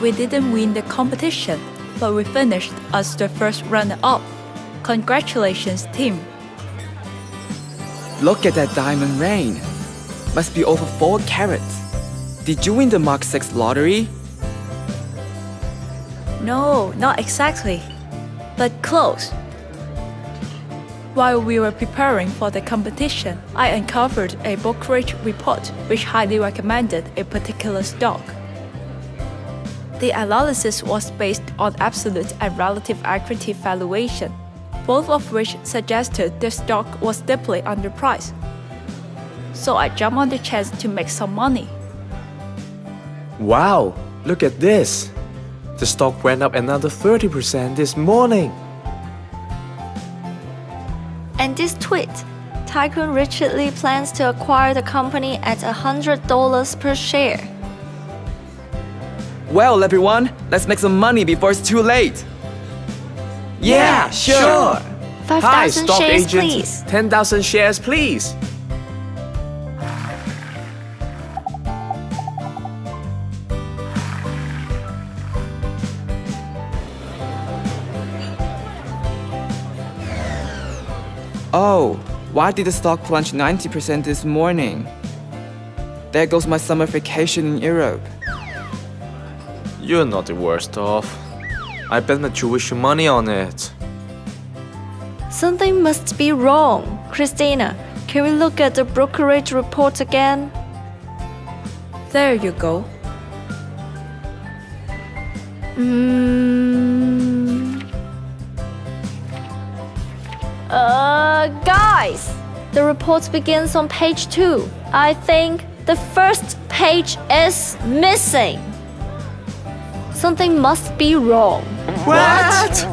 we didn't win the competition, but we finished as the first runner-up. Congratulations, team. Look at that diamond ring. Must be over 4 carats. Did you win the Mark 6 lottery? No, not exactly, but close. While we were preparing for the competition, I uncovered a brokerage report which highly recommended a particular stock. The analysis was based on absolute and relative equity valuation, both of which suggested the stock was deeply underpriced. So I jumped on the chance to make some money. Wow, look at this. The stock went up another 30% this morning. And this tweet, Tycoon Richard Lee plans to acquire the company at $100 per share. Well, everyone, let's make some money before it's too late. Yeah, sure. 5,000 stock shares, agent. please. 10,000 shares, please. Oh, why did the stock plunge 90% this morning? There goes my summer vacation in Europe. You're not the worst off. I bet that my tuition money on it. Something must be wrong. Christina, can we look at the brokerage report again? There you go. Mm. Uh, guys, the report begins on page 2. I think the first page is missing. Something must be wrong. What?